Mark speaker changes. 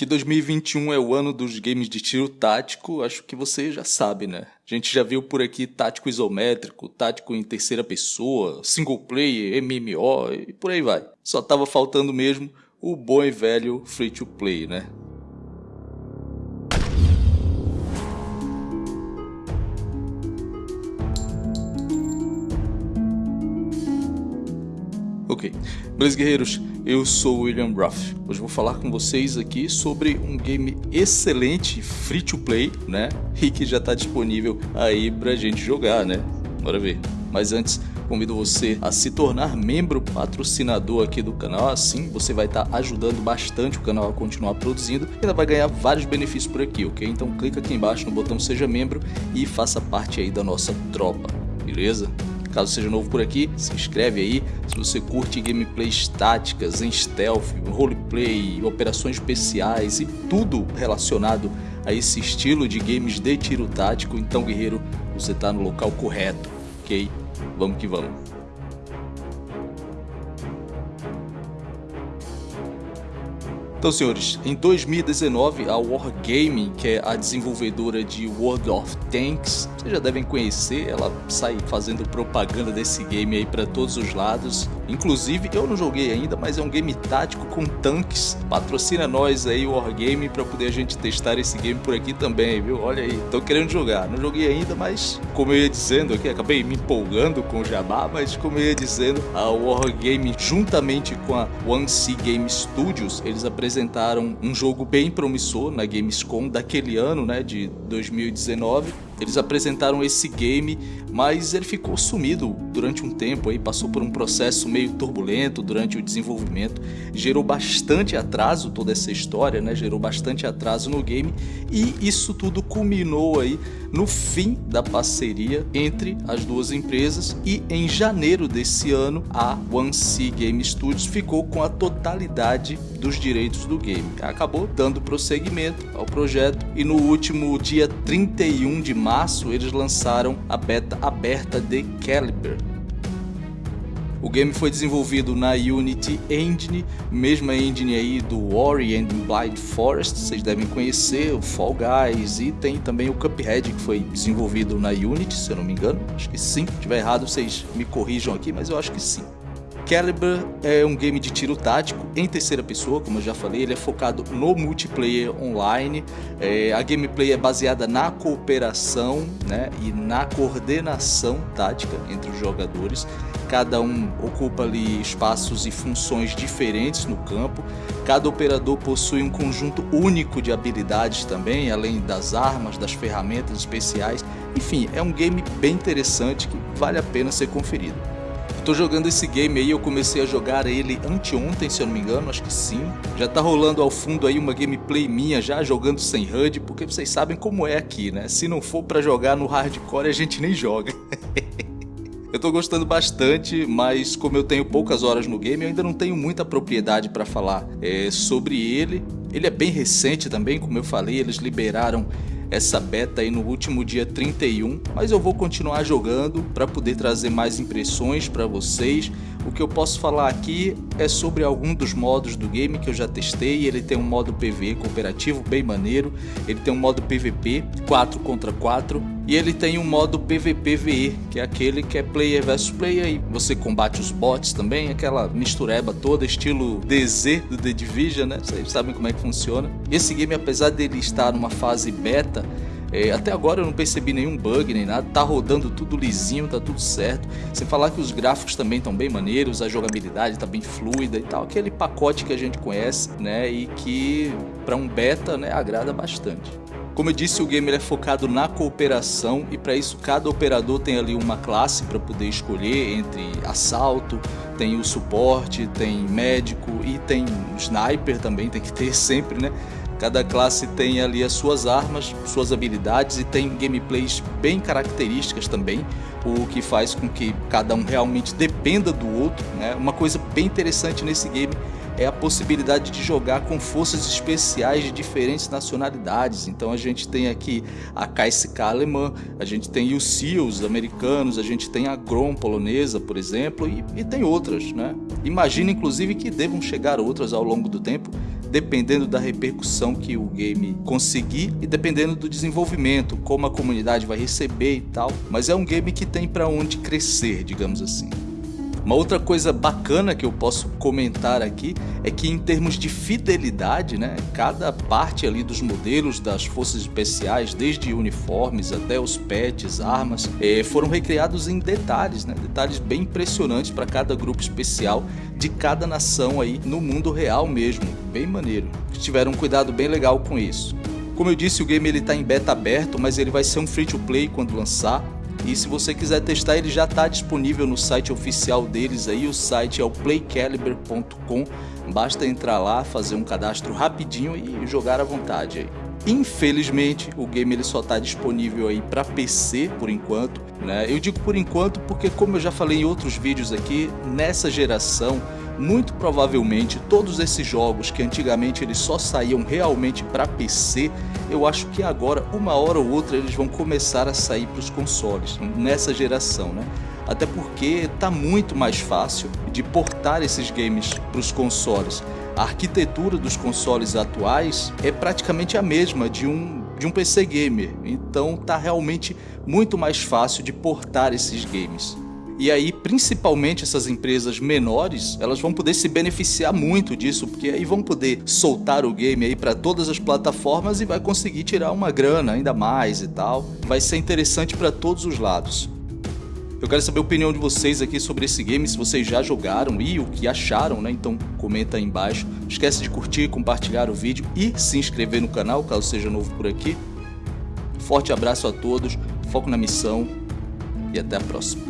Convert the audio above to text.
Speaker 1: Que 2021 é o ano dos games de tiro tático, acho que você já sabe, né? A gente já viu por aqui tático isométrico, tático em terceira pessoa, single player, MMO e por aí vai. Só tava faltando mesmo o bom e velho free to play, né? Beleza guerreiros, eu sou William Ruff. Hoje vou falar com vocês aqui sobre um game excelente, free to play, né? E que já está disponível aí pra gente jogar, né? Bora ver. Mas antes, convido você a se tornar membro patrocinador aqui do canal, assim você vai estar tá ajudando bastante o canal a continuar produzindo e ainda vai ganhar vários benefícios por aqui, ok? Então clica aqui embaixo no botão seja membro e faça parte aí da nossa tropa, beleza? Caso seja novo por aqui, se inscreve aí. Se você curte gameplays táticas, em stealth, roleplay, operações especiais e tudo relacionado a esse estilo de games de tiro tático, então guerreiro, você está no local correto, ok? Vamos que vamos. Então, senhores, em 2019, a Wargaming, que é a desenvolvedora de World of Tanks, vocês já devem conhecer, ela sai fazendo propaganda desse game aí para todos os lados. Inclusive, eu não joguei ainda, mas é um game tático com tanques. Patrocina nós aí, Wargaming, para poder a gente testar esse game por aqui também, viu? Olha aí, tô querendo jogar. Não joguei ainda, mas como eu ia dizendo aqui, acabei me empolgando com o Jabá, mas como eu ia dizendo, a Wargaming, juntamente com a One C Game Studios, eles apresentaram apresentaram um jogo bem promissor na Gamescom daquele ano, né, de 2019. Eles apresentaram esse game, mas ele ficou sumido durante um tempo, aí passou por um processo meio turbulento durante o desenvolvimento, gerou bastante atraso toda essa história, né? Gerou bastante atraso no game e isso tudo culminou aí no fim da parceria entre as duas empresas e em janeiro desse ano a One C Game Studios ficou com a totalidade dos direitos do game. Acabou dando prosseguimento ao projeto e no último dia 31 de março eles lançaram a beta aberta de Caliber, o game foi desenvolvido na Unity Engine, mesma engine aí do Ori and Blind Forest, vocês devem conhecer, o Fall Guys e tem também o Cuphead que foi desenvolvido na Unity, se eu não me engano, acho que sim, se tiver errado vocês me corrijam aqui, mas eu acho que sim. Caliber é um game de tiro tático em terceira pessoa, como eu já falei, ele é focado no multiplayer online. É, a gameplay é baseada na cooperação né, e na coordenação tática entre os jogadores. Cada um ocupa ali espaços e funções diferentes no campo. Cada operador possui um conjunto único de habilidades também, além das armas, das ferramentas especiais. Enfim, é um game bem interessante que vale a pena ser conferido. Tô jogando esse game aí, eu comecei a jogar ele anteontem, se eu não me engano, acho que sim. Já tá rolando ao fundo aí uma gameplay minha já jogando sem HUD, porque vocês sabem como é aqui, né? Se não for para jogar no hardcore, a gente nem joga. Eu tô gostando bastante, mas como eu tenho poucas horas no game, eu ainda não tenho muita propriedade para falar é, sobre ele. Ele é bem recente também, como eu falei, eles liberaram essa beta aí no último dia 31, mas eu vou continuar jogando para poder trazer mais impressões para vocês. O que eu posso falar aqui é sobre algum dos modos do game que eu já testei. Ele tem um modo PvE cooperativo bem maneiro, ele tem um modo PvP 4 contra 4 e ele tem um modo PvPVE, que é aquele que é player versus player e você combate os bots também, aquela mistureba toda, estilo DZ do The Division, né? Vocês sabem como é que funciona. Esse game, apesar dele estar numa fase beta, é, até agora eu não percebi nenhum bug nem nada, tá rodando tudo lisinho, tá tudo certo. Sem falar que os gráficos também estão bem maneiros, a jogabilidade tá bem fluida e tal, aquele pacote que a gente conhece, né, e que para um beta, né, agrada bastante. Como eu disse, o game é focado na cooperação e para isso cada operador tem ali uma classe para poder escolher entre assalto, tem o suporte, tem médico e tem sniper também, tem que ter sempre, né? Cada classe tem ali as suas armas, suas habilidades e tem gameplays bem características também, o que faz com que cada um realmente dependa do outro. Né? Uma coisa bem interessante nesse game é a possibilidade de jogar com forças especiais de diferentes nacionalidades. Então a gente tem aqui a KSK alemã, a gente tem os SEALs americanos, a gente tem a GROM polonesa, por exemplo, e, e tem outras. Né? Imagina inclusive que devam chegar outras ao longo do tempo, dependendo da repercussão que o game conseguir e dependendo do desenvolvimento, como a comunidade vai receber e tal. Mas é um game que tem para onde crescer, digamos assim. Uma outra coisa bacana que eu posso comentar aqui é que em termos de fidelidade, né, cada parte ali dos modelos das forças especiais, desde uniformes até os pets, armas, eh, foram recriados em detalhes, né, detalhes bem impressionantes para cada grupo especial de cada nação aí no mundo real mesmo, bem maneiro. Tiveram um cuidado bem legal com isso. Como eu disse, o game ele está em beta aberto, mas ele vai ser um free to play quando lançar. E se você quiser testar, ele já está disponível no site oficial deles aí, o site é o playcaliber.com. Basta entrar lá, fazer um cadastro rapidinho e jogar à vontade aí. Infelizmente, o game ele só está disponível aí para PC por enquanto, né? Eu digo por enquanto porque como eu já falei em outros vídeos aqui, nessa geração muito provavelmente todos esses jogos que antigamente eles só saíam realmente para PC, eu acho que agora, uma hora ou outra, eles vão começar a sair para os consoles, nessa geração, né? Até porque está muito mais fácil de portar esses games para os consoles. A arquitetura dos consoles atuais é praticamente a mesma de um, de um PC gamer, então está realmente muito mais fácil de portar esses games. E aí, principalmente essas empresas menores, elas vão poder se beneficiar muito disso, porque aí vão poder soltar o game aí para todas as plataformas e vai conseguir tirar uma grana ainda mais e tal. Vai ser interessante para todos os lados. Eu quero saber a opinião de vocês aqui sobre esse game, se vocês já jogaram e o que acharam, né? Então comenta aí embaixo. Esquece de curtir, compartilhar o vídeo e se inscrever no canal, caso seja novo por aqui. Forte abraço a todos, foco na missão e até a próxima.